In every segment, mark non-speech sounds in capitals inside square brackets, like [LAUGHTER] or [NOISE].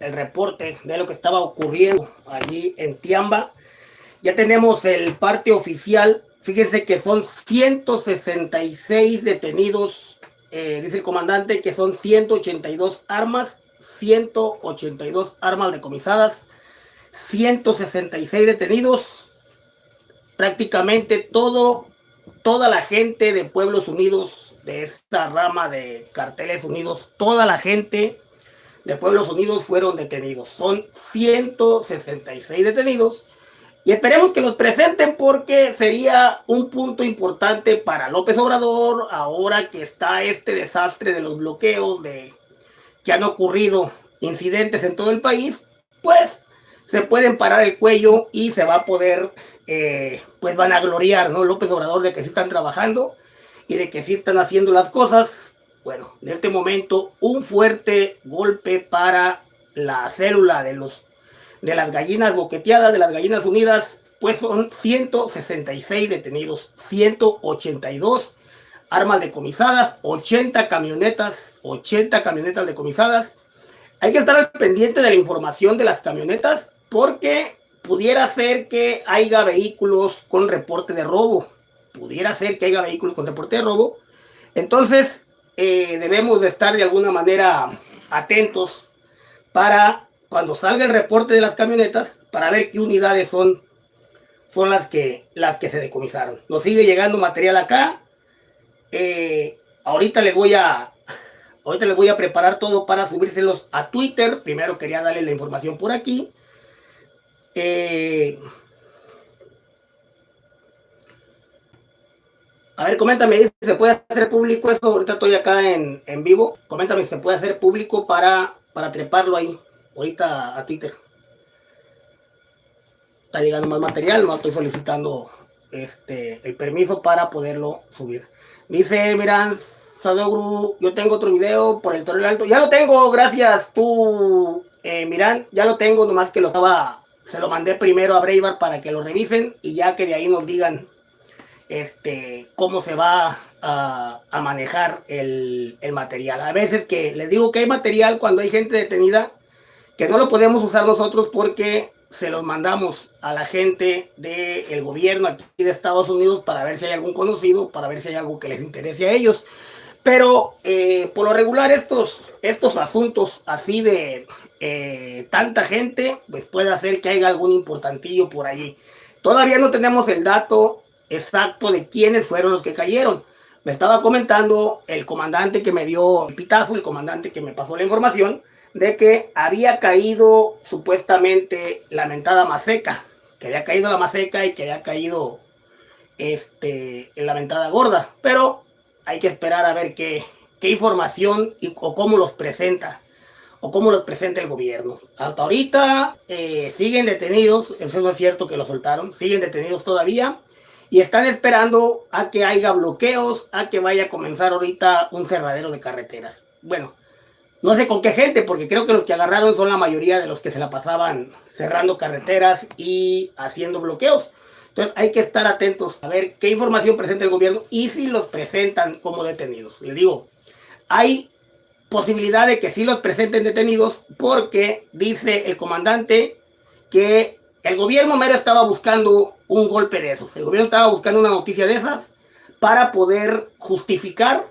el reporte de lo que estaba ocurriendo allí en Tiamba. Ya tenemos el parte oficial. Fíjense que son 166 detenidos, eh, dice el comandante, que son 182 armas, 182 armas decomisadas, 166 detenidos. Prácticamente todo, toda la gente de Pueblos Unidos, de esta rama de Carteles Unidos, toda la gente de Pueblos Unidos fueron detenidos. Son 166 detenidos. Y esperemos que los presenten porque sería un punto importante para López Obrador ahora que está este desastre de los bloqueos, de que han ocurrido incidentes en todo el país, pues se pueden parar el cuello y se va a poder, eh, pues van a gloriar, ¿no? López Obrador de que sí están trabajando y de que sí están haciendo las cosas bueno, en este momento un fuerte golpe para la célula de, los, de las gallinas boqueteadas, de las gallinas unidas, pues son 166 detenidos, 182 armas decomisadas, 80 camionetas, 80 camionetas decomisadas. Hay que estar al pendiente de la información de las camionetas porque pudiera ser que haya vehículos con reporte de robo. Pudiera ser que haya vehículos con reporte de robo. Entonces, eh, debemos de estar de alguna manera atentos para cuando salga el reporte de las camionetas, para ver qué unidades son, son las, que, las que se decomisaron. Nos sigue llegando material acá. Eh, ahorita les voy a ahorita les voy a preparar todo para subírselos a Twitter. Primero quería darle la información por aquí. Eh, A ver, coméntame si se puede hacer público eso. Ahorita estoy acá en, en vivo. Coméntame si se puede hacer público para, para treparlo ahí. Ahorita a Twitter. Está llegando más material. No estoy solicitando este el permiso para poderlo subir. Dice Miran Sadogru, yo tengo otro video por el Torre Alto. Ya lo tengo, gracias tú, eh, Miran. Ya lo tengo, nomás que lo estaba, se lo mandé primero a Braybar para que lo revisen y ya que de ahí nos digan este, cómo se va a, manejar el, material. A veces que les digo que hay material cuando hay gente detenida que no lo podemos usar nosotros porque se los mandamos a la gente del gobierno aquí de Estados Unidos para ver si hay algún conocido, para ver si hay algo que les interese a ellos. Pero eh, por lo regular estos, estos asuntos así de eh, tanta gente, pues puede hacer que haya algún importantillo por ahí. Todavía no tenemos el dato exacto de quiénes fueron los que cayeron. Me estaba comentando el comandante que me dio el pitazo, el comandante que me pasó la información, de que había caído supuestamente la mentada Maseca, que había caído la Maseca y que había caído este, la mentada gorda. Pero hay que esperar a ver qué, qué información y, o cómo los presenta o cómo los presenta el gobierno. Hasta ahorita eh, siguen detenidos, eso no es cierto que lo soltaron, siguen detenidos todavía y están esperando a que haya bloqueos, a que vaya a comenzar ahorita un cerradero de carreteras. Bueno, no sé con qué gente, porque creo que los que agarraron son la mayoría de los que se la pasaban cerrando carreteras y haciendo bloqueos. Entonces hay que estar atentos a ver qué información presenta el gobierno y si los presentan como detenidos. Les digo, hay posibilidad de que sí los presenten detenidos porque dice el comandante que el gobierno mero estaba buscando un golpe de esos. El gobierno estaba buscando una noticia de esas para poder justificar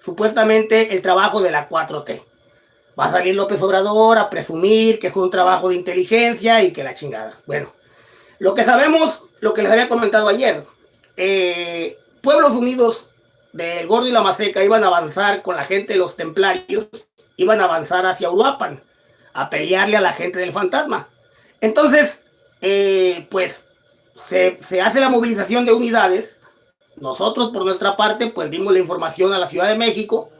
supuestamente el trabajo de la 4T. Va a salir López Obrador a presumir que fue un trabajo de inteligencia y que la chingada. Bueno, lo que sabemos, lo que les había comentado ayer, eh, Pueblos Unidos del Gordo y la Maseca iban a avanzar con la gente de los templarios, iban a avanzar hacia Uruapan, a pelearle a la gente del fantasma. Entonces, eh, pues se, hace la movilización de unidades. Nosotros, por nuestra parte, pues dimos la información a la Ciudad de México.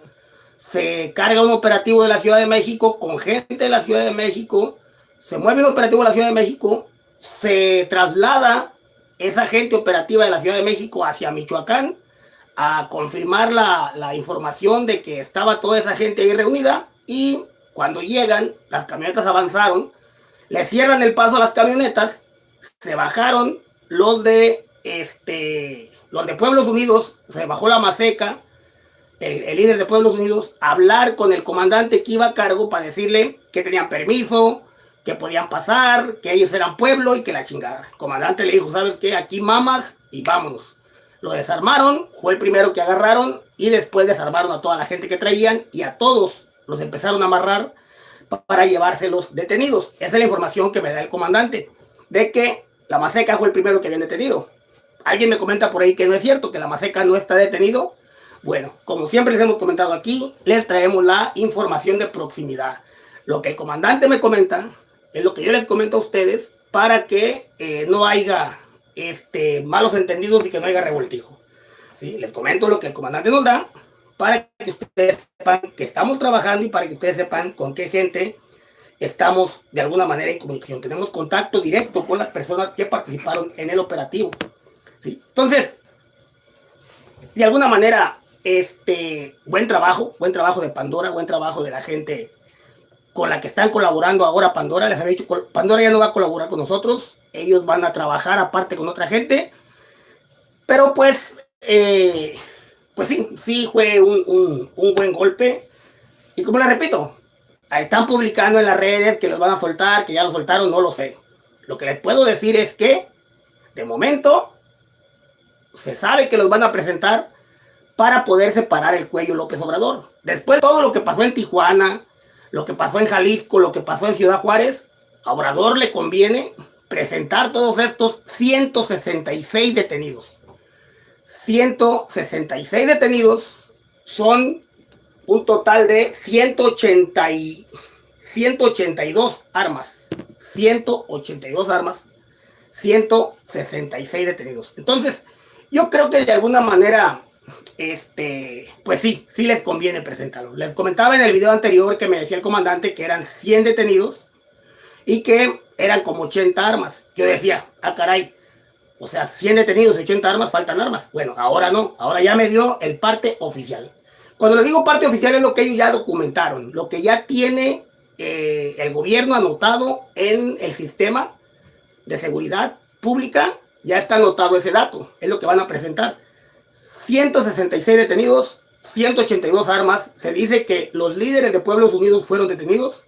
Se carga un operativo de la Ciudad de México con gente de la Ciudad de México. Se mueve un operativo de la Ciudad de México. Se traslada esa gente operativa de la Ciudad de México hacia Michoacán a confirmar la, la información de que estaba toda esa gente ahí reunida. Y cuando llegan, las camionetas avanzaron le cierran el paso a las camionetas, se bajaron los de este los de Pueblos Unidos, se bajó la Maseca, el, líder de Pueblos Unidos, hablar con el comandante que iba a cargo para decirle que tenían permiso, que podían pasar, que ellos eran pueblo y que la chingada. El comandante le dijo, ¿sabes qué? Aquí mamas y vámonos. Lo desarmaron, fue el primero que agarraron y después desarmaron a toda la gente que traían y a todos los empezaron a amarrar para llevárselos detenidos. Esa es la información que me da el comandante, de que la Maseca fue el primero que habían detenido. Alguien me comenta por ahí que no es cierto, que la Maseca no está detenido. Bueno, como siempre les hemos comentado aquí, les traemos la información de proximidad. Lo que el comandante me comenta es lo que yo les comento a ustedes para que eh, no haya este, malos entendidos y que no haya revoltijo. ¿Sí? Les comento lo que el comandante nos da para que ustedes sepan que estamos trabajando y para que ustedes sepan con qué gente estamos de alguna manera en comunicación. Tenemos contacto directo con las personas que participaron en el operativo. ¿sí? Entonces, de alguna manera, este, buen trabajo, buen trabajo de Pandora, buen trabajo de la gente con la que están colaborando ahora Pandora. Les había dicho, Pandora ya no va a colaborar con nosotros. Ellos van a trabajar aparte con otra gente. Pero pues, eh, pues sí, sí fue un, un, buen golpe. Y como les repito, están publicando en las redes que los van a soltar, que ya lo soltaron, no lo sé. Lo que les puedo decir es que, de momento, se sabe que los van a presentar para poder separar el cuello López Obrador. Después todo lo que pasó en Tijuana, lo que pasó en Jalisco, lo que pasó en Ciudad Juárez, a Obrador le conviene presentar todos estos 166 detenidos. 166 detenidos son un total de 180 y 182 armas. 182 armas, 166 detenidos. Entonces, yo creo que de alguna manera, este, pues sí, sí les conviene presentarlo. Les comentaba en el video anterior que me decía el comandante que eran 100 detenidos y que eran como 80 armas. Yo decía, ah caray, o sea, 100 detenidos, 80 armas, faltan armas. Bueno, ahora no, ahora ya me dio el parte oficial. Cuando le digo parte oficial es lo que ellos ya documentaron, lo que ya tiene eh, el gobierno anotado en el sistema de seguridad pública, ya está anotado ese dato, es lo que van a presentar. 166 detenidos, 182 armas, se dice que los líderes de Pueblos Unidos fueron detenidos.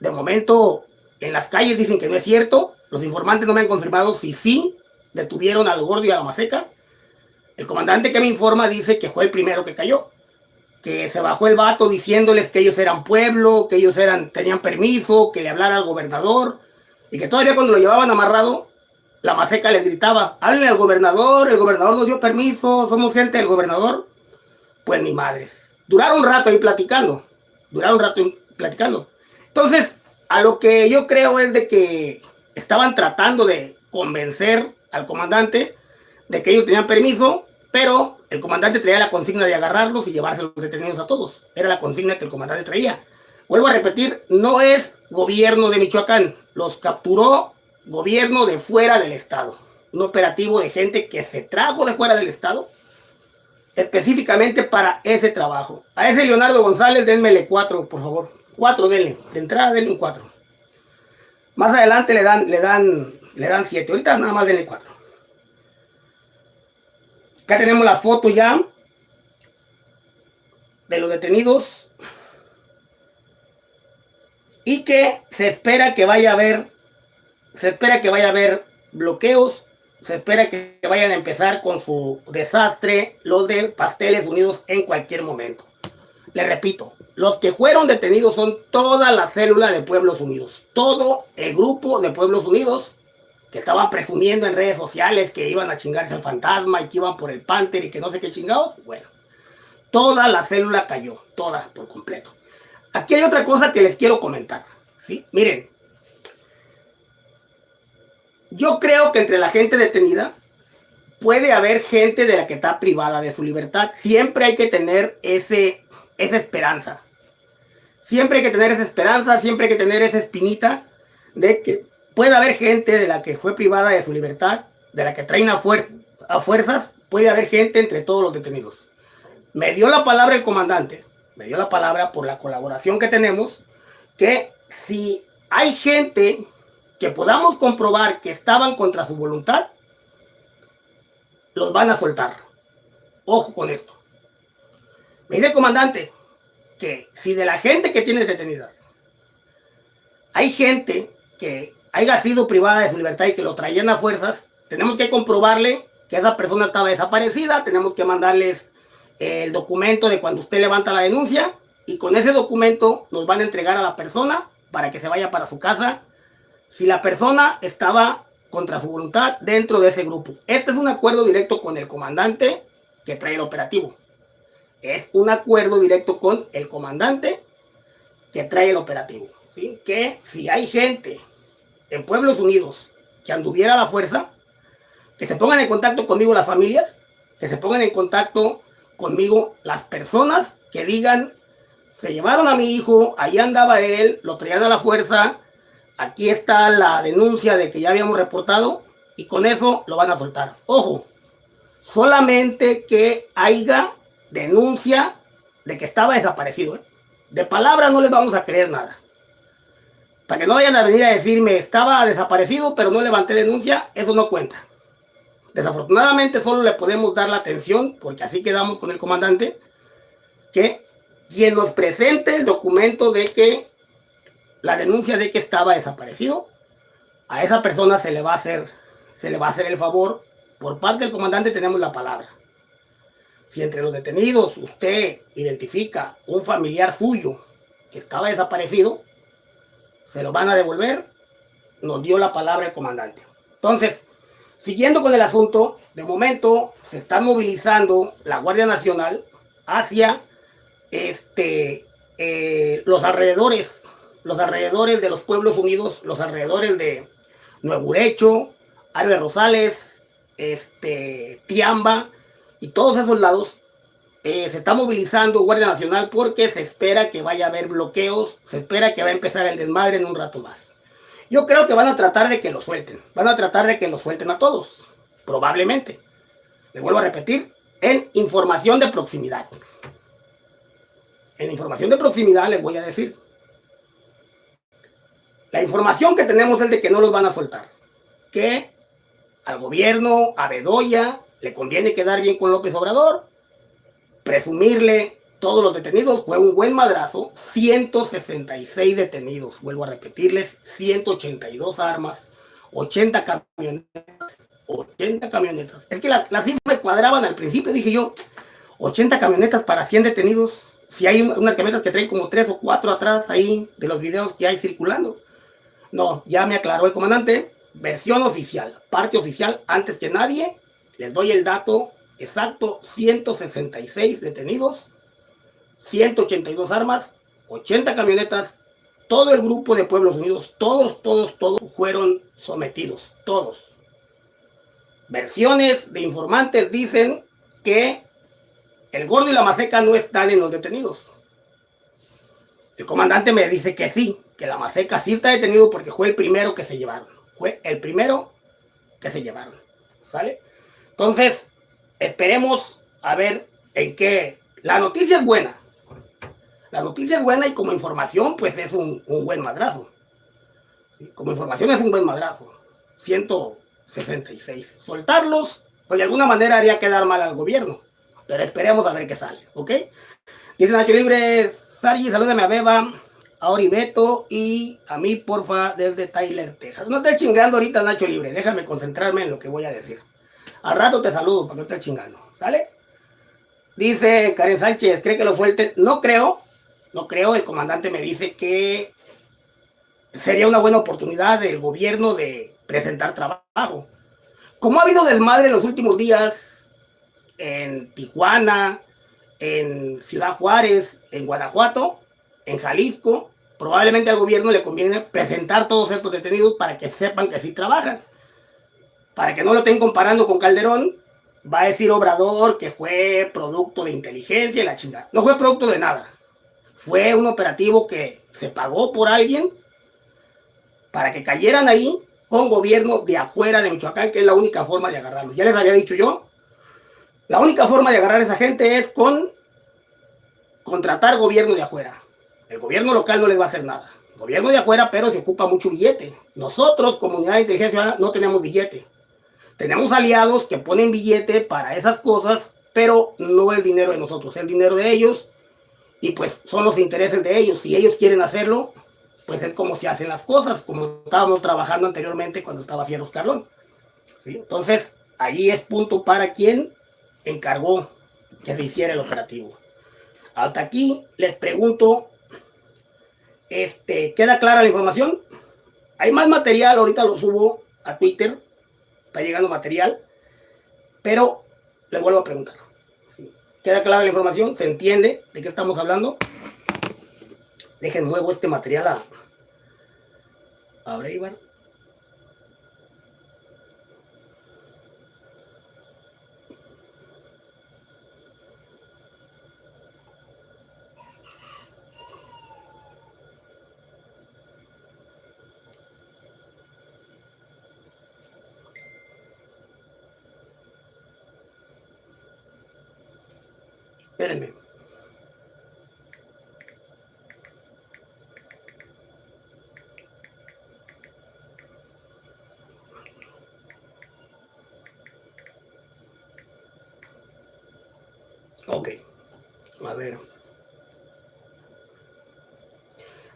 De momento, en las calles dicen que no es cierto, los informantes no me han confirmado si sí detuvieron al gordo y a la maseca. El comandante que me informa dice que fue el primero que cayó. Que se bajó el vato diciéndoles que ellos eran pueblo, que ellos eran, tenían permiso, que le hablara al gobernador. Y que todavía cuando lo llevaban amarrado, la maseca les gritaba, háblenle al gobernador, el gobernador nos dio permiso, somos gente del gobernador. Pues ni madres. Duraron un rato ahí platicando. Duraron un rato ahí platicando. Entonces, a lo que yo creo es de que estaban tratando de convencer al comandante de que ellos tenían permiso, pero el comandante traía la consigna de agarrarlos y llevarse los detenidos a todos. Era la consigna que el comandante traía. Vuelvo a repetir, no es gobierno de Michoacán, los capturó gobierno de fuera del estado. Un operativo de gente que se trajo de fuera del estado específicamente para ese trabajo. A ese Leonardo González, denmele cuatro, por favor. Cuatro, denle. De entrada, denle un cuatro. Más adelante le dan, le dan le dan 7. Ahorita nada más denle 4. Acá tenemos la foto ya de los detenidos. Y que se espera que vaya a haber, se espera que vaya a haber bloqueos, se espera que vayan a empezar con su desastre los de Pasteles Unidos en cualquier momento. Le repito, los que fueron detenidos son toda la célula de Pueblos Unidos, todo el grupo de Pueblos Unidos que estaban presumiendo en redes sociales que iban a chingarse al fantasma y que iban por el Panther y que no sé qué chingados, bueno, toda la célula cayó, toda por completo. Aquí hay otra cosa que les quiero comentar, ¿sí? Miren, yo creo que entre la gente detenida puede haber gente de la que está privada de su libertad. Siempre hay que tener ese, esa esperanza. Siempre hay que tener esa esperanza, siempre hay que tener esa espinita de que puede haber gente de la que fue privada de su libertad, de la que traen a, a fuerzas, puede haber gente entre todos los detenidos. Me dio la palabra el comandante, me dio la palabra por la colaboración que tenemos, que si hay gente que podamos comprobar que estaban contra su voluntad, los van a soltar. Ojo con esto. Me dice el comandante que si de la gente que tiene detenidas hay gente que haya sido privada de su libertad y que los traían a fuerzas, tenemos que comprobarle que esa persona estaba desaparecida, tenemos que mandarles el documento de cuando usted levanta la denuncia y con ese documento nos van a entregar a la persona para que se vaya para su casa si la persona estaba contra su voluntad dentro de ese grupo. Este es un acuerdo directo con el comandante que trae el operativo. Es un acuerdo directo con el comandante que trae el operativo. Que si hay gente en Pueblos Unidos que anduviera a la fuerza, que se pongan en contacto conmigo las familias, que se pongan en contacto conmigo las personas que digan, se llevaron a mi hijo, ahí andaba él, lo traían a la fuerza, aquí está la denuncia de que ya habíamos reportado y con eso lo van a soltar. Ojo, solamente que haya denuncia de que estaba desaparecido. ¿eh? De palabras no les vamos a creer nada. Para que no vayan a venir a decirme estaba desaparecido pero no levanté denuncia, eso no cuenta. Desafortunadamente solo le podemos dar la atención, porque así quedamos con el comandante, que quien nos presente el documento de que la denuncia de que estaba desaparecido, a esa persona se le va a hacer, se le va a hacer el favor. Por parte del comandante tenemos la palabra. Si entre los detenidos usted identifica un familiar suyo que estaba desaparecido, se lo van a devolver. Nos dio la palabra el comandante. Entonces, Siguiendo con el asunto, de momento se está movilizando la Guardia Nacional hacia este, eh, los alrededores, los alrededores de los pueblos unidos, los alrededores de Nuevo Urecho, Arbe Rosales, este, Tiamba y todos esos lados. Eh, se está movilizando Guardia Nacional porque se espera que vaya a haber bloqueos, se espera que va a empezar el desmadre en un rato más. Yo creo que van a tratar de que lo suelten. Van a tratar de que lo suelten a todos. Probablemente. Le vuelvo a repetir. En información de proximidad. En información de proximidad les voy a decir. La información que tenemos es de que no los van a soltar. Que al gobierno, a Bedoya, le conviene quedar bien con López Obrador, presumirle todos los detenidos, fue un buen madrazo, 166 detenidos, vuelvo a repetirles, 182 armas, 80 camionetas, 80 camionetas. Es que las la cifras me cuadraban al principio, dije yo, 80 camionetas para 100 detenidos, si hay unas camionetas que traen como 3 o 4 atrás ahí de los videos que hay circulando. No, ya me aclaró el comandante, versión oficial, parte oficial, antes que nadie, les doy el dato exacto, 166 detenidos, 182 armas, 80 camionetas, todo el grupo de Pueblos Unidos, todos, todos, todos fueron sometidos, todos. Versiones de informantes dicen que el gordo y la maseca no están en los detenidos. El comandante me dice que sí, que la maseca sí está detenido porque fue el primero que se llevaron. Fue el primero que se llevaron. ¿Sale? Entonces, esperemos a ver en qué... La noticia es buena. La noticia es buena y como información, pues es un, buen madrazo. Como información es un buen madrazo. 166. Soltarlos, pues de alguna manera haría quedar mal al gobierno. Pero esperemos a ver qué sale, ¿ok? Dice Nacho Libre, Sargi, salúdame a Beba, a Oribeto y a mí, porfa, desde Tyler, Texas. No estés chingando ahorita, Nacho Libre. Déjame concentrarme en lo que voy a decir. Al rato te saludo para que no estés chingando, ¿sale? Dice Karen Sánchez, ¿cree que lo suelte? No creo, no creo, el comandante me dice que sería una buena oportunidad del gobierno de presentar trabajo. Como ha habido desmadre en los últimos días en Tijuana, en Ciudad Juárez, en Guanajuato, en Jalisco, probablemente al gobierno le conviene presentar todos estos detenidos para que sepan que sí trabajan. Para que no lo estén comparando con Calderón, va a decir Obrador que fue producto de inteligencia y la chingada. No fue producto de nada. Fue un operativo que se pagó por alguien para que cayeran ahí con gobierno de afuera de Michoacán, que es la única forma de agarrarlo. Ya les había dicho yo, la única forma de agarrar a esa gente es con contratar gobierno de afuera. El gobierno local no les va a hacer nada. Gobierno de afuera, pero se ocupa mucho billete. Nosotros, comunidad de inteligencia no tenemos billete. Tenemos aliados que ponen billete para esas cosas pero no el dinero de nosotros, el dinero de ellos y pues son los intereses de ellos. Si ellos quieren hacerlo, pues es como se hacen las cosas, como estábamos trabajando anteriormente cuando estaba Fieros Carlón. Entonces, allí es punto para quien encargó que se hiciera el operativo. Hasta aquí les pregunto, este, ¿queda clara la información? Hay más material, ahorita lo subo a Twitter, está llegando material, pero les vuelvo a preguntar. ¿Queda clara la información? ¿Se entiende de qué estamos hablando? Dejen nuevo este material a, a Breivar. Espérenme. Ok. A ver.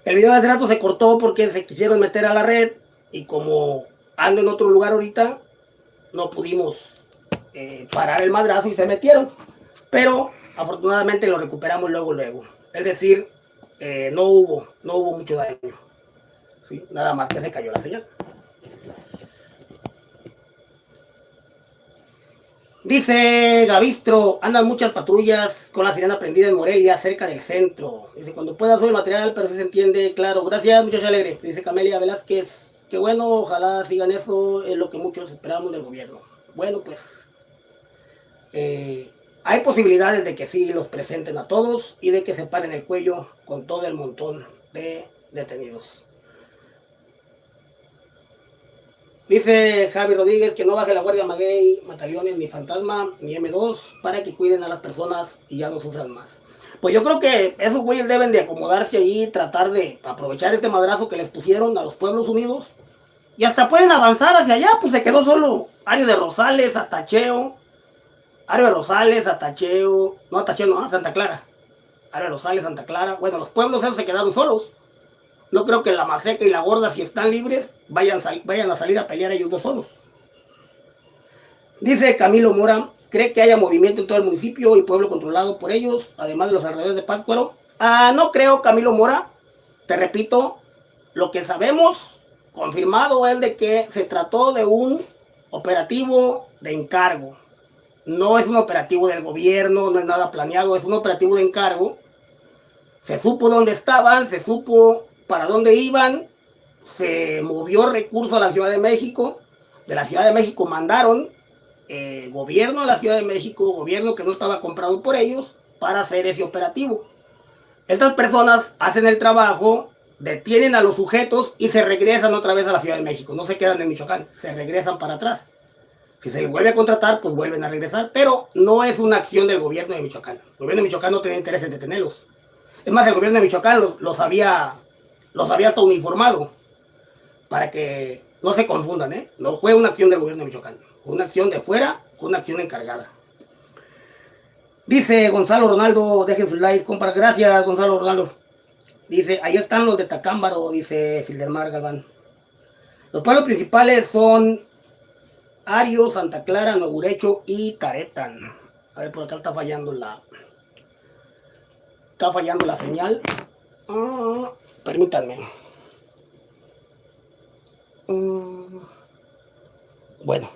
El video de hace rato se cortó porque se quisieron meter a la red y como ando en otro lugar ahorita, no pudimos eh, parar el madrazo y se metieron. Pero afortunadamente lo recuperamos luego, luego. Es decir, eh, no hubo, no hubo mucho daño. Nada más que se cayó la señal. Dice Gavistro, andan muchas patrullas con la sirena prendida en Morelia, cerca del centro. Dice, cuando pueda subir el material, pero si se entiende, claro. Gracias, muchachos alegre. Dice Camelia Velázquez, qué bueno, ojalá sigan eso, es lo que muchos esperamos del gobierno. Bueno, pues, eh, hay posibilidades de que sí los presenten a todos y de que se paren el cuello con todo el montón de detenidos. Dice Javi Rodríguez que no baje la Guardia Maguey, Batallones, ni Fantasma, ni M2 para que cuiden a las personas y ya no sufran más. Pues yo creo que esos güeyes deben de acomodarse ahí, tratar de aprovechar este madrazo que les pusieron a los pueblos unidos. Y hasta pueden avanzar hacia allá, pues se quedó solo Ario de Rosales, Atacheo, Ario de Rosales, Atacheo, no Atacheo, no, Santa Clara. Ario de Rosales, Santa Clara. Bueno, los pueblos esos se quedaron solos. No creo que la Maseca y la Gorda, si están libres, vayan, vayan a salir a pelear ellos dos solos. Dice Camilo Mora, ¿cree que haya movimiento en todo el municipio y pueblo controlado por ellos, además de los alrededores de Pátzcuaro? Ah, no creo, Camilo Mora. Te repito, lo que sabemos, confirmado, es de que se trató de un operativo de encargo no es un operativo del gobierno, no es nada planeado, es un operativo de encargo. Se supo dónde estaban, se supo para dónde iban, se movió recurso a la Ciudad de México. De la Ciudad de México mandaron eh, gobierno a la Ciudad de México, gobierno que no estaba comprado por ellos, para hacer ese operativo. Estas personas hacen el trabajo, detienen a los sujetos y se regresan otra vez a la Ciudad de México. No se quedan en Michoacán, se regresan para atrás. Si se les vuelve a contratar, pues vuelven a regresar. Pero no es una acción del gobierno de Michoacán. El gobierno de Michoacán no tiene interés en detenerlos. Es más, el gobierno de Michoacán los, había, los había hasta uniformado. Para que no se confundan, ¿eh? No fue una acción del gobierno de Michoacán. Fue una acción de fuera, fue una acción encargada. Dice Gonzalo Ronaldo, dejen su like, compra. Gracias, Gonzalo Ronaldo. Dice, ahí están los de Tacámbaro, dice Fildermar Galván. Los pueblos principales son Ario, Santa Clara, Nogurecho y Caretan. A ver, por acá está fallando la... Está fallando la señal. Ah, permítanme. Mm, bueno.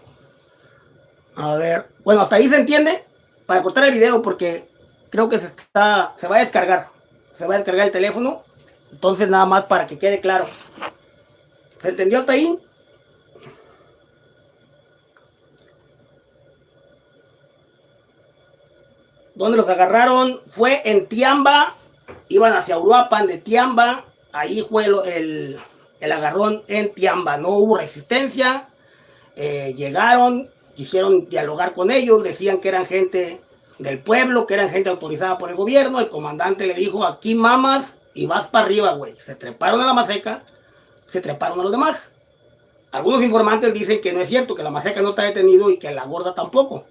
A ver. Bueno, hasta ahí se entiende. Para cortar el video porque creo que se está... Se va a descargar. Se va a descargar el teléfono. Entonces nada más para que quede claro. ¿Se entendió hasta ahí? donde los agarraron fue en Tiamba, iban hacia Uruapan de Tiamba, ahí fue el, agarrón en Tiamba, no hubo resistencia, eh, llegaron, quisieron dialogar con ellos, decían que eran gente del pueblo, que eran gente autorizada por el gobierno, el comandante le dijo, aquí mamas y vas para arriba, güey. Se treparon a la maseca, se treparon a los demás. Algunos informantes dicen que no es cierto, que la maseca no está detenido y que la gorda tampoco,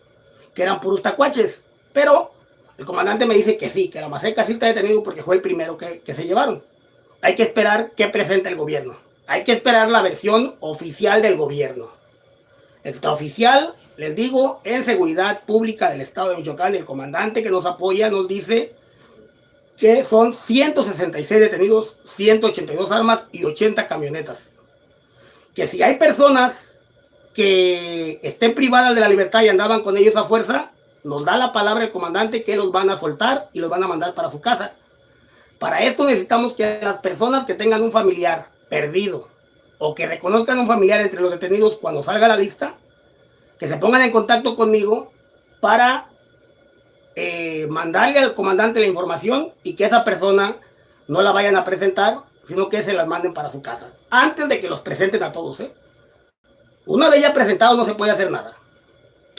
que eran puros tacuaches. Pero el comandante me dice que sí, que la Maseca sí está detenido porque fue el primero que, que se llevaron. Hay que esperar que presente el gobierno. Hay que esperar la versión oficial del gobierno. Extraoficial, les digo, en seguridad pública del estado de Michoacán, el comandante que nos apoya nos dice que son 166 detenidos, 182 armas y 80 camionetas. Que si hay personas que estén privadas de la libertad y andaban con ellos a fuerza, nos da la palabra el comandante que los van a soltar y los van a mandar para su casa. Para esto necesitamos que las personas que tengan un familiar perdido o que reconozcan un familiar entre los detenidos cuando salga la lista, que se pongan en contacto conmigo para eh, mandarle al comandante la información y que esa persona no la vayan a presentar, sino que se las manden para su casa. Antes de que los presenten a todos, ¿eh? Una vez ya presentados no se puede hacer nada.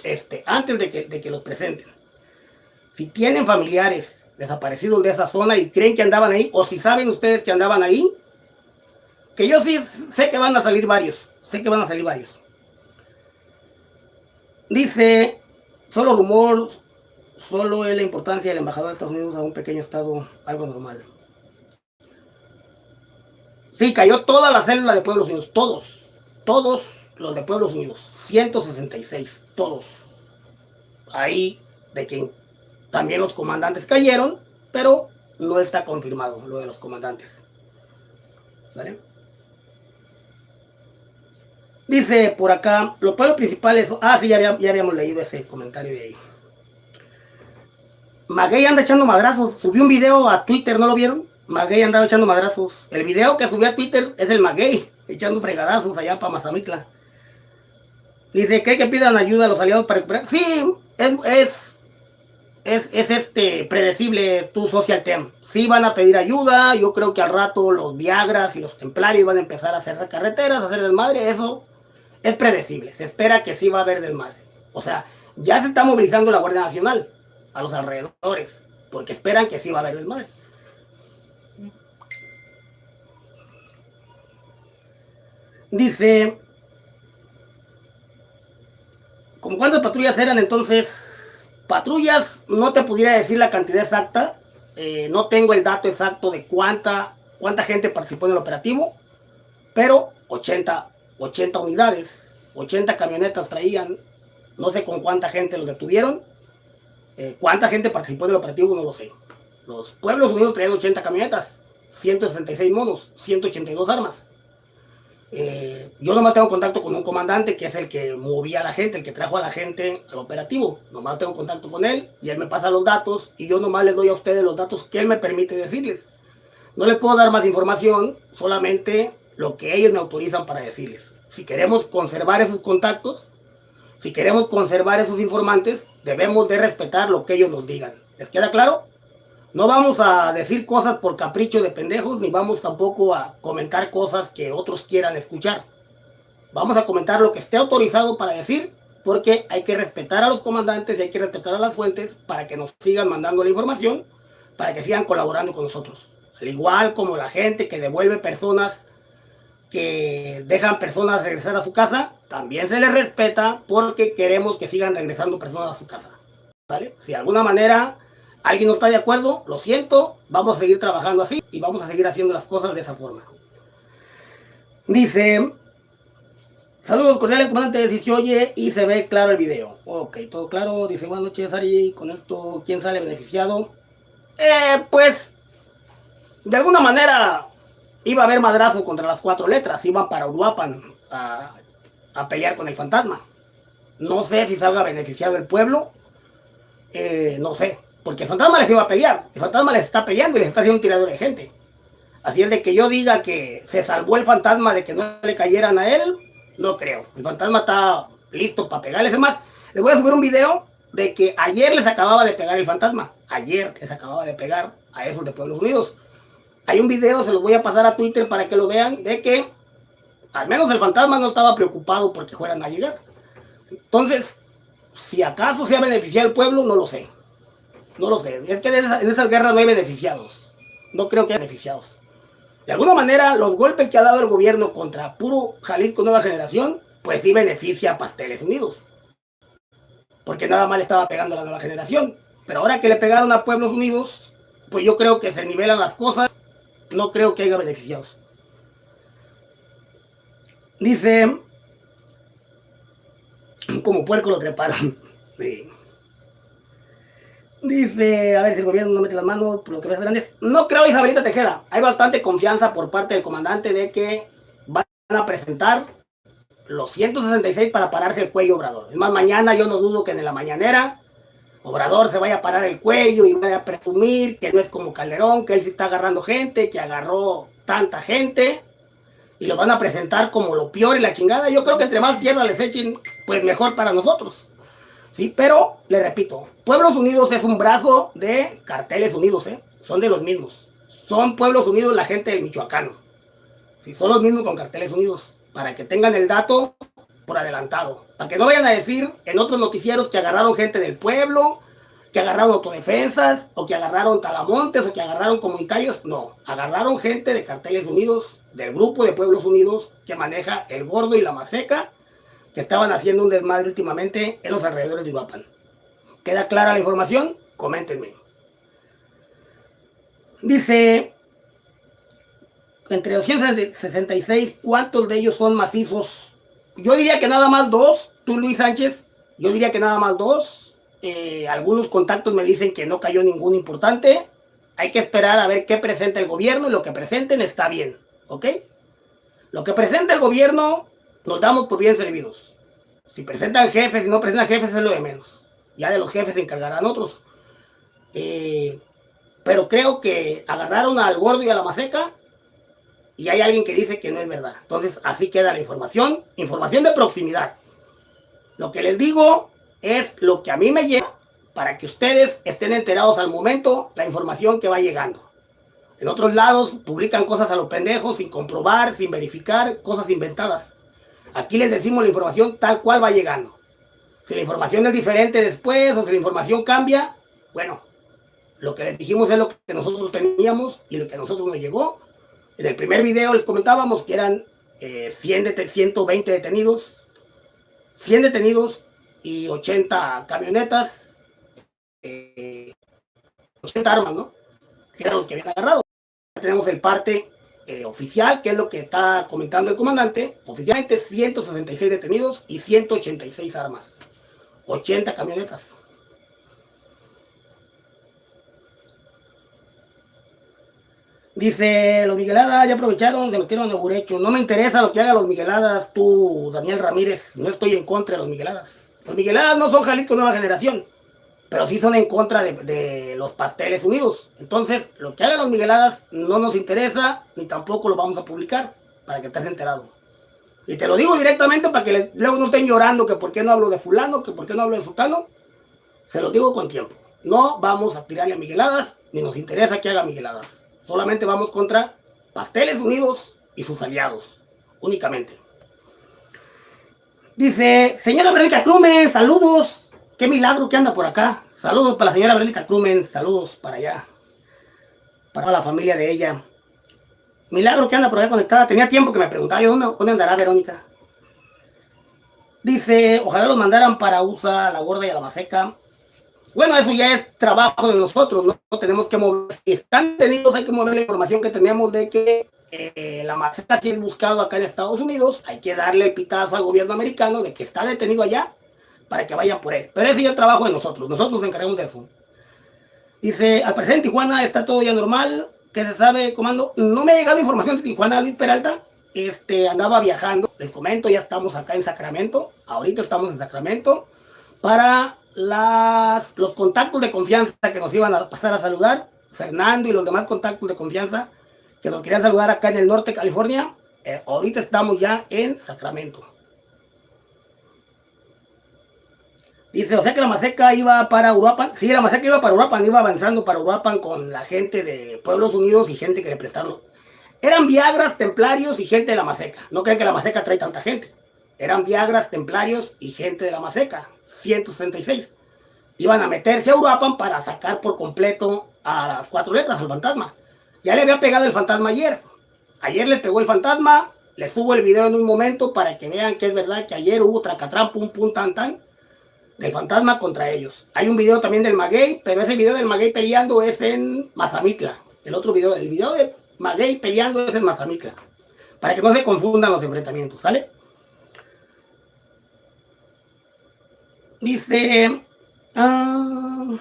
Este, antes de que, de que los presenten. Si tienen familiares desaparecidos de esa zona y creen que andaban ahí, o si saben ustedes que andaban ahí, que yo sí sé que van a salir varios, sé que van a salir varios. Dice, solo rumor, solo es la importancia del embajador de Estados Unidos a un pequeño estado, algo normal. Sí, cayó toda la célula de Pueblos Unidos, todos, todos los de Pueblos Unidos, 166, todos. Ahí, de quien también los comandantes cayeron, pero no está confirmado lo de los comandantes. ¿Sale? Dice por acá, los pueblos principales... Ah, sí, ya, habíamos leído ese comentario de ahí. Maguey anda echando madrazos. Subió un video a Twitter, ¿no lo vieron? Maguey andaba echando madrazos. El video que subió a Twitter es el Maguey, echando fregadazos allá para Mazamitla. Dice, ¿cree que pidan ayuda a los aliados para recuperar? Sí, es, es, este predecible tu social tem. Sí van a pedir ayuda. Yo creo que al rato los Viagras y los Templarios van a empezar a hacer carreteras, a hacer desmadre. Eso es predecible. Se espera que sí va a haber desmadre. O sea, ya se está movilizando la Guardia Nacional a los alrededores, porque esperan que sí va a haber desmadre. Dice, ¿como cuántas patrullas eran entonces? Patrullas, no te pudiera decir la cantidad exacta, eh, no tengo el dato exacto de cuánta, cuánta gente participó en el operativo, pero 80 80 unidades, 80 camionetas traían, no sé con cuánta gente los detuvieron, eh, cuánta gente participó en el operativo, no lo sé. Los pueblos unidos traían 80 camionetas, 166 monos, 182 armas. Eh, yo nomás tengo contacto con un comandante que es el que movía a la gente, el que trajo a la gente al operativo. Nomás tengo contacto con él y él me pasa los datos y yo nomás les doy a ustedes los datos que él me permite decirles. No les puedo dar más información, solamente lo que ellos me autorizan para decirles. Si queremos conservar esos contactos, si queremos conservar esos informantes, debemos de respetar lo que ellos nos digan. ¿Les queda claro? No vamos a decir cosas por capricho de pendejos, ni vamos tampoco a comentar cosas que otros quieran escuchar. Vamos a comentar lo que esté autorizado para decir, porque hay que respetar a los comandantes y hay que respetar a las fuentes para que nos sigan mandando la información, para que sigan colaborando con nosotros. Al igual como la gente que devuelve personas que dejan personas regresar a su casa, también se les respeta porque queremos que sigan regresando personas a su casa. ¿Vale? Si de alguna manera alguien no está de acuerdo, lo siento, vamos a seguir trabajando así y vamos a seguir haciendo las cosas de esa forma. Dice, saludos cordiales comandante, si se oye y se ve claro el video. Ok, todo claro, dice buenas noches Ari, con esto, ¿quién sale beneficiado? Eh, pues, de alguna manera iba a haber madrazo contra las cuatro letras, iban para Uruapan a, pelear con el fantasma. No sé si salga beneficiado el pueblo, eh, no sé, porque el fantasma les iba a pelear, el fantasma les está peleando y les está haciendo un tirador de gente. Así es de que yo diga que se salvó el fantasma de que no le cayeran a él, no creo. El fantasma está listo para pegarles. Además, les voy a subir un video de que ayer les acababa de pegar el fantasma. Ayer les acababa de pegar a esos de Pueblos Unidos. Hay un video, se los voy a pasar a Twitter para que lo vean, de que al menos el fantasma no estaba preocupado porque fueran a llegar. Entonces, si acaso se ha beneficiado el pueblo, no lo sé. No lo sé. Es que en esas, guerras no hay beneficiados. No creo que haya beneficiados. De alguna manera, los golpes que ha dado el gobierno contra puro Jalisco Nueva Generación, pues sí beneficia a Pasteles Unidos. Porque nada más estaba pegando a la nueva generación. Pero ahora que le pegaron a Pueblos Unidos, pues yo creo que se nivelan las cosas. No creo que haya beneficiados. Dice, [CLEARS THROAT] como puerco lo treparon. [LAUGHS] Sí. Dice, a ver si el gobierno no mete las manos por lo que ves grandes. No creo, Isabelita Tejera. Hay bastante confianza por parte del comandante de que van a presentar los 166 para pararse el cuello Obrador. Es más, mañana yo no dudo que en la mañanera Obrador se vaya a parar el cuello y vaya a presumir que no es como Calderón, que él sí está agarrando gente, que agarró tanta gente y lo van a presentar como lo peor y la chingada. Yo creo que entre más tierra les echen, pues mejor para nosotros. Sí, pero le repito, Pueblos Unidos es un brazo de carteles unidos, ¿eh? Son de los mismos. Son Pueblos Unidos la gente de Michoacán. Sí, son los mismos con carteles unidos. Para que tengan el dato por adelantado. Para que no vayan a decir en otros noticieros que agarraron gente del pueblo, que agarraron autodefensas, o que agarraron talamontes, o que agarraron comunitarios. No, agarraron gente de carteles unidos, del grupo de Pueblos Unidos que maneja el Gordo y la Maseca, que estaban haciendo un desmadre últimamente en los alrededores de Uruapan. ¿Queda clara la información? Coméntenme. Dice, entre 266, ¿cuántos de ellos son macizos? Yo diría que nada más dos, tú Luis Sánchez, yo diría que nada más dos. Eh, algunos contactos me dicen que no cayó ninguno importante. Hay que esperar a ver qué presenta el gobierno y lo que presenten está bien, ¿ok? Lo que presenta el gobierno nos damos por bien servidos. Si presentan jefes, y no presentan jefes es lo de menos. Ya de los jefes se encargarán otros. Eh, pero creo que agarraron al gordo y a la maseca y hay alguien que dice que no es verdad. Entonces así queda la información. Información de proximidad. Lo que les digo es lo que a mí me llega para que ustedes estén enterados al momento la información que va llegando. En otros lados publican cosas a los pendejos sin comprobar, sin verificar, cosas inventadas. Aquí les decimos la información tal cual va llegando. Si la información es diferente después o si la información cambia, bueno, lo que les dijimos es lo que nosotros teníamos y lo que nosotros nos llegó. En el primer video les comentábamos que eran 100 eh, 120 detenidos, 100 detenidos y 80 camionetas, 80 eh, armas, ¿no? Que eran los que habían agarrado. Tenemos el parte eh, oficial, que es lo que está comentando el comandante, oficialmente 166 detenidos y 186 armas, 80 camionetas. Dice, los Migueladas ya aprovecharon, se metieron de Burecho. No me interesa lo que hagan los Migueladas, tú, Daniel Ramírez. No estoy en contra de los Migueladas. Los Migueladas no son Jalisco Nueva Generación pero sí son en contra de, los pasteles unidos. Entonces, lo que hagan los Migueladas no nos interesa, ni tampoco lo vamos a publicar, para que estés enterado. Y te lo digo directamente para que luego no estén llorando que por qué no hablo de fulano, que por qué no hablo de sultano. Se lo digo con tiempo. No vamos a tirarle a Migueladas, ni nos interesa que haga Migueladas. Solamente vamos contra Pasteles Unidos y sus aliados, únicamente. Dice, señora Verónica Clumen, saludos. Qué milagro que anda por acá. Saludos para la señora Verónica Crumen. Saludos para allá. Para la familia de ella. Milagro que anda por acá conectada. Tenía tiempo que me preguntaba yo, ¿dónde, andará Verónica? Dice, ojalá los mandaran para USA, la gorda y a la maseca. Bueno, eso ya es trabajo de nosotros, ¿no? Tenemos que mover, si están detenidos hay que mover la información que tenemos de que eh, la maseca si es buscado acá en Estados Unidos, hay que darle pitazo al gobierno americano de que está detenido allá para que vayan por él. Pero ese es trabajo de nosotros, nosotros nos encargamos de eso. Dice, al presente Tijuana está todo ya normal, ¿qué se sabe, comando? No me ha llegado información de Tijuana, Luis Peralta, este, andaba viajando, les comento, ya estamos acá en Sacramento, ahorita estamos en Sacramento, para las, los contactos de confianza que nos iban a pasar a saludar, Fernando y los demás contactos de confianza que nos querían saludar acá en el norte de California, eh, ahorita estamos ya en Sacramento. Dice, o sea que la Maseca iba para Uruapan. Sí, la Maseca iba para Uruapan, iba avanzando para Uruapan con la gente de Pueblos Unidos y gente que le prestaron. Eran Viagras, Templarios y gente de la Maseca. No creen que la Maseca trae tanta gente. Eran Viagras, Templarios y gente de la Maseca. 166. Iban a meterse a Uruapan para sacar por completo a las cuatro letras al fantasma. Ya le había pegado el fantasma ayer. Ayer le pegó el fantasma. Les subo el video en un momento para que vean que es verdad que ayer hubo tracatrán, pum, pum, tan, tan del fantasma contra ellos. Hay un video también del Maguey, pero ese video del Maguey peleando es en Mazamitla. El otro video, el video de Maguey peleando es en Mazamitla. Para que no se confundan los enfrentamientos, ¿sale? Dice... Ah,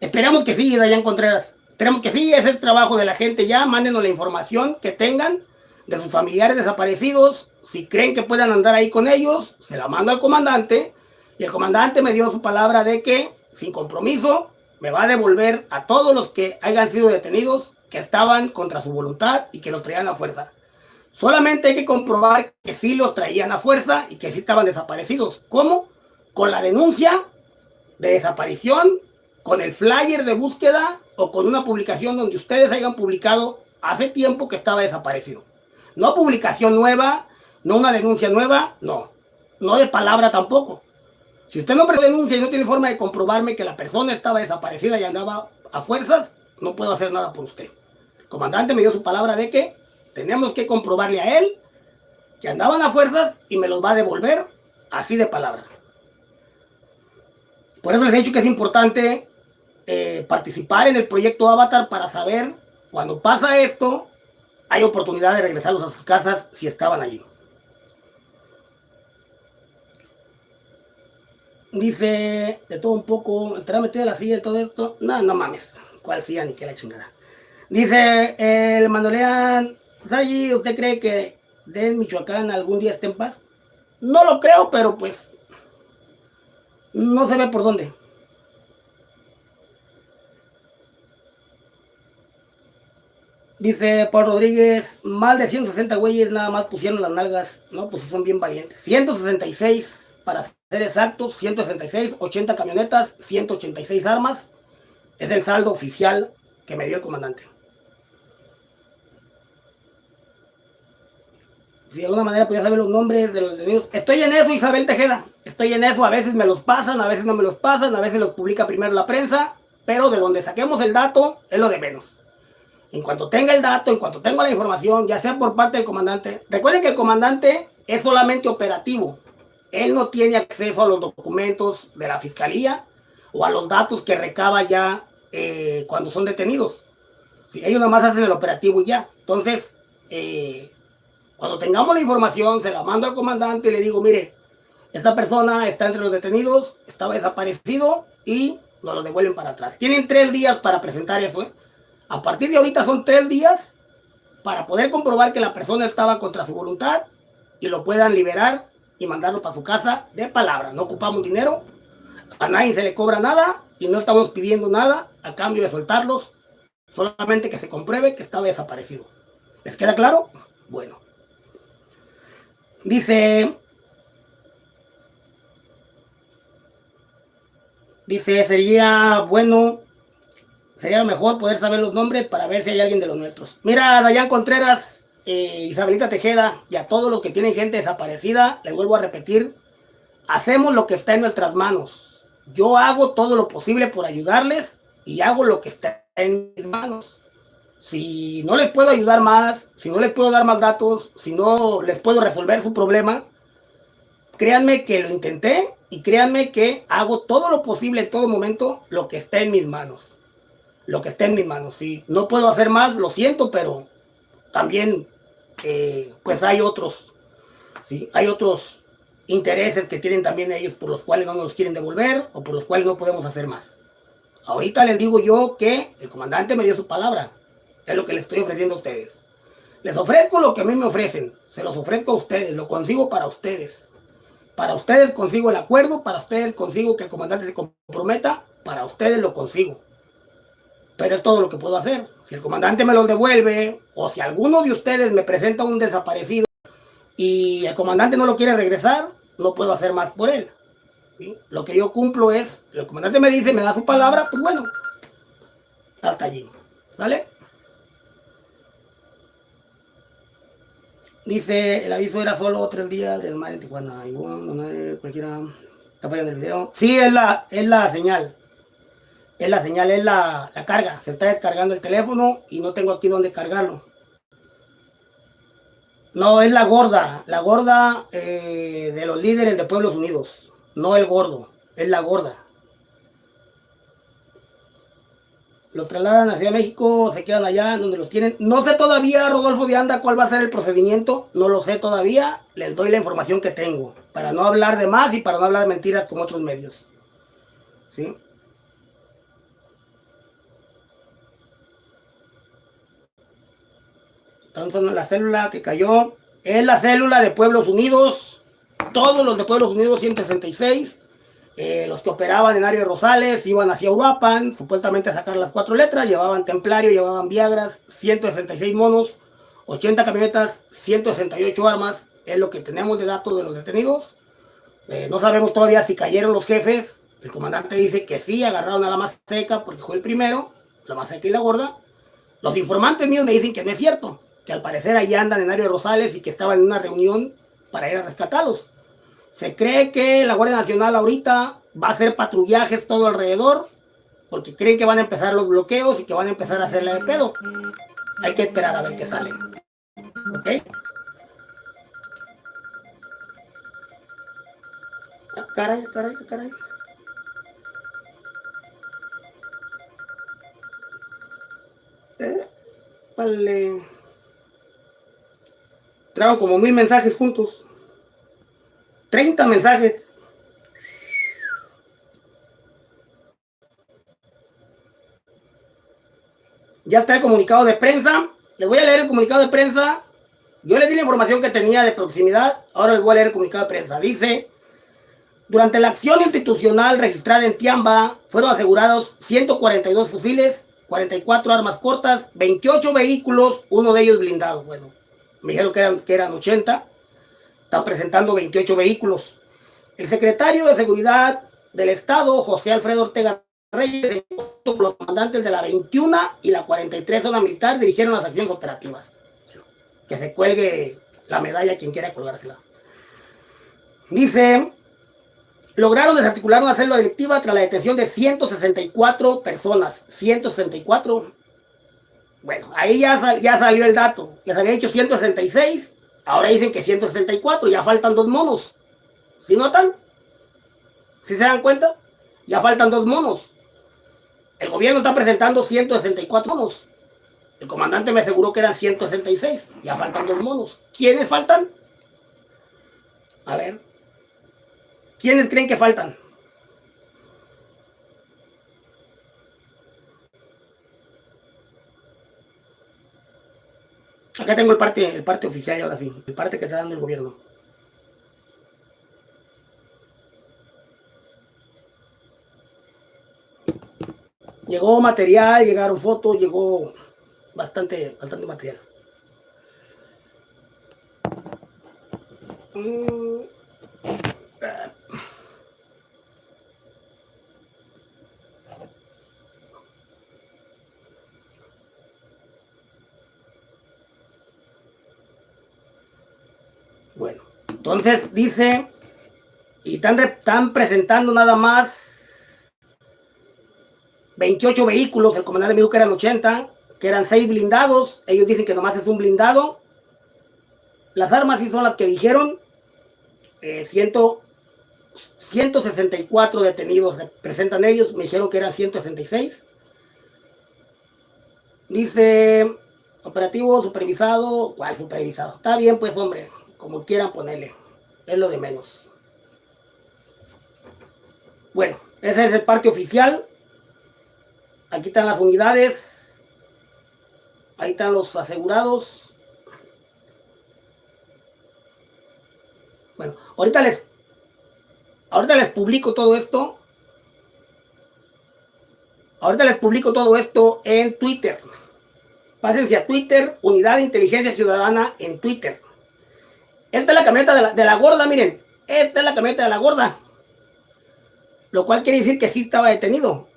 esperamos que sí, Dayan Contreras. Esperamos que sí, ese es trabajo de la gente ya. Mándenos la información que tengan de sus familiares desaparecidos. Si creen que puedan andar ahí con ellos, se la mando al comandante. Y el comandante me dio su palabra de que, sin compromiso, me va a devolver a todos los que hayan sido detenidos, que estaban contra su voluntad y que los traían a fuerza. Solamente hay que comprobar que sí los traían a fuerza y que sí estaban desaparecidos. ¿Cómo? Con la denuncia de desaparición, con el flyer de búsqueda o con una publicación donde ustedes hayan publicado hace tiempo que estaba desaparecido. No publicación nueva, no una denuncia nueva, no. No de palabra tampoco. Si usted no denuncia y no tiene forma de comprobarme que la persona estaba desaparecida y andaba a fuerzas, no puedo hacer nada por usted. El comandante me dio su palabra de que tenemos que comprobarle a él que andaban a fuerzas y me los va a devolver así de palabra. Por eso les he dicho que es importante eh, participar en el proyecto Avatar para saber cuando pasa esto, hay oportunidad de regresarlos a sus casas si estaban allí. Dice, de todo un poco, ¿estará metida la silla y todo esto? No, no mames. ¿Cuál silla ni qué la chingada? Dice, el Mandolean, Sayi, ¿usted cree que de Michoacán algún día esté en paz? No lo creo, pero pues no se ve por dónde. Dice Paul Rodríguez, más de 160 güeyes nada más pusieron las nalgas. No, pues son bien valientes. 166 para ser exactos, 166, 80 camionetas, 186 armas. Es el saldo oficial que me dio el comandante. Si de alguna manera podía saber los nombres de los detenidos. Estoy en eso, Isabel Tejeda. Estoy en eso. A veces me los pasan, a veces no me los pasan, a veces los publica primero la prensa. Pero de donde saquemos el dato es lo de menos. En cuanto tenga el dato, en cuanto tenga la información, ya sea por parte del comandante. Recuerden que el comandante es solamente operativo. Él no tiene acceso a los documentos de la fiscalía o a los datos que recaba ya eh, cuando son detenidos. ellos nada más hacen el operativo y ya. Entonces, eh, cuando tengamos la información, se la mando al comandante y le digo, mire, esta persona está entre los detenidos, estaba desaparecido y nos lo devuelven para atrás. Tienen tres días para presentar eso. ¿eh? A partir de ahorita son tres días para poder comprobar que la persona estaba contra su voluntad y lo puedan liberar y mandarlo para su casa de palabra. No ocupamos dinero, a nadie se le cobra nada y no estamos pidiendo nada a cambio de soltarlos, solamente que se compruebe que estaba desaparecido. ¿Les queda claro? Bueno. Dice... Dice, sería bueno sería mejor poder saber los nombres para ver si hay alguien de los nuestros. Mira, Dayan Contreras, eh, Isabelita Tejeda y a todos los que tienen gente desaparecida, les vuelvo a repetir, hacemos lo que está en nuestras manos. Yo hago todo lo posible por ayudarles y hago lo que está en mis manos. Si no les puedo ayudar más, si no les puedo dar más datos, si no les puedo resolver su problema, créanme que lo intenté y créanme que hago todo lo posible en todo momento lo que está en mis manos lo que esté en mis manos. Si no puedo hacer más, lo siento, pero también eh, pues hay otros, ¿sí? hay otros intereses que tienen también ellos por los cuales no nos quieren devolver o por los cuales no podemos hacer más. Ahorita les digo yo que el comandante me dio su palabra. Es lo que les estoy ofreciendo a ustedes. Les ofrezco lo que a mí me ofrecen. Se los ofrezco a ustedes. Lo consigo para ustedes. Para ustedes consigo el acuerdo. Para ustedes consigo que el comandante se comprometa. Para ustedes lo consigo. Pero es todo lo que puedo hacer. Si el comandante me lo devuelve, o si alguno de ustedes me presenta un desaparecido y el comandante no lo quiere regresar, no puedo hacer más por él. Lo que yo cumplo es, el comandante me dice, me da su palabra, pues bueno, hasta allí. ¿Sale? Dice, el aviso era solo tres días del mar en Tijuana. Igual, cualquiera está fallando el video. Sí, es la, es la señal es la señal, es la, carga. Se está descargando el teléfono y no tengo aquí donde cargarlo. No, es la gorda, la gorda eh, de los líderes de Pueblos Unidos. no el gordo, es la gorda. Los trasladan hacia México, se quedan allá donde los tienen. No sé todavía, Rodolfo de Anda, cuál va a ser el procedimiento. No lo sé todavía. Les doy la información que tengo. Para no hablar de más y para no hablar mentiras como otros medios. ¿Sí? Entonces la célula que cayó es la célula de Pueblos Unidos. Todos los de Pueblos Unidos 166. Eh, los que operaban en área de Rosales iban hacia Uruapan, supuestamente a sacar las cuatro letras, llevaban Templario, llevaban Viagras, 166 monos, 80 camionetas, 168 armas, es lo que tenemos de datos de los detenidos. Eh, no sabemos todavía si cayeron los jefes, el comandante dice que sí, agarraron a la más seca porque fue el primero, la más seca y la gorda. Los informantes míos me dicen que no es cierto, que al parecer ahí andan en de Rosales y que estaban en una reunión para ir a rescatarlos. Se cree que la Guardia Nacional ahorita va a hacer patrullajes todo alrededor, porque creen que van a empezar los bloqueos y que van a empezar a hacerle de pedo. Hay que esperar a ver qué sale. ¿Ok? Ah, caray, caray, caray. Eh, vale. Trago como mil mensajes juntos. 30 mensajes. Ya está el comunicado de prensa. Les voy a leer el comunicado de prensa. Yo les di la información que tenía de proximidad. Ahora les voy a leer el comunicado de prensa. Dice, durante la acción institucional registrada en Tiamba, fueron asegurados 142 fusiles, 44 armas cortas, 28 vehículos, uno de ellos blindado. Bueno, me dijeron que eran, que eran 80 están presentando 28 vehículos. El secretario de Seguridad del Estado, José Alfredo Ortega Reyes, los comandantes de la 21 y la 43 zona militar dirigieron las acciones operativas. Que se cuelgue la medalla quien quiera colgársela. Dice, lograron desarticular una célula delictiva tras la detención de 164 personas. 164. Bueno, ahí ya, ya salió el dato. Les había dicho 166 Ahora dicen que 164, ya faltan dos monos. ¿Sí notan? ¿Sí se dan cuenta? Ya faltan dos monos. El gobierno está presentando 164 monos. El comandante me aseguró que eran 166. Ya faltan dos monos. ¿Quiénes faltan? A ver. ¿Quiénes creen que faltan? Acá tengo el parte, el parte oficial y ahora sí, el parte que está dando el gobierno. Llegó material, llegaron fotos, llegó bastante, bastante material. Mm. Bueno, entonces dice, y están, presentando nada más 28 vehículos, el comandante me dijo que eran 80, que eran 6 blindados, ellos dicen que nomás es un blindado. Las armas sí son las que dijeron, 164 eh, detenidos presentan ellos, me dijeron que eran 166. Dice, operativo supervisado, ¿cuál supervisado? Está bien pues hombre, como quieran ponerle, es lo de menos. Bueno, ese es el parte oficial. Aquí están las unidades. Ahí están los asegurados. Bueno, ahorita les, ahorita les publico todo esto. Ahorita les publico todo esto en Twitter. Pásense a Twitter, Unidad de Inteligencia Ciudadana en Twitter. Esta es la camioneta de la, gorda, miren. Esta es la camioneta de la gorda. Lo cual quiere decir que sí estaba detenido.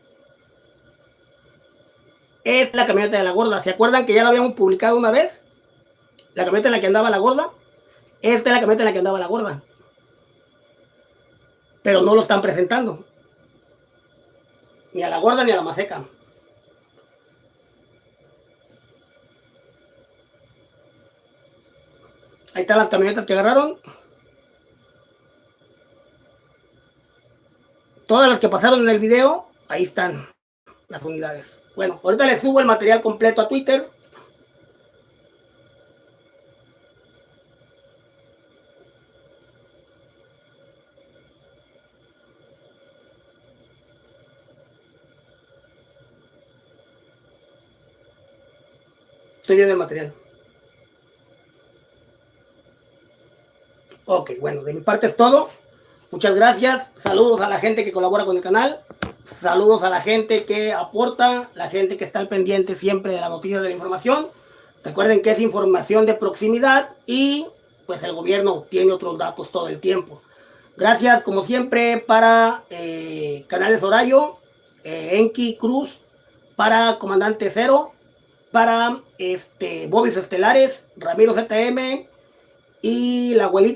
Es la camioneta de la gorda. ¿Se acuerdan que ya lo habíamos publicado una vez? La camioneta en la que andaba la gorda. Esta es la camioneta en la que andaba la gorda. Pero no lo están presentando. Ni a la gorda ni a la maseca. Ahí están las camionetas que agarraron. todas las que pasaron en el video, ahí están las unidades. Bueno, ahorita les subo el material completo a Twitter. Estoy viendo el material. Ok, bueno, de mi parte es todo. Muchas gracias. Saludos a la gente que colabora con el canal. Saludos a la gente que aporta, la gente que está al pendiente siempre de la noticia de la información. Recuerden que es información de proximidad y pues el gobierno tiene otros datos todo el tiempo. Gracias como siempre para eh, Canales Horayo, eh, Enki Cruz, para Comandante Cero, para este, Bobis Estelares, Ramiro ZM y la abuelita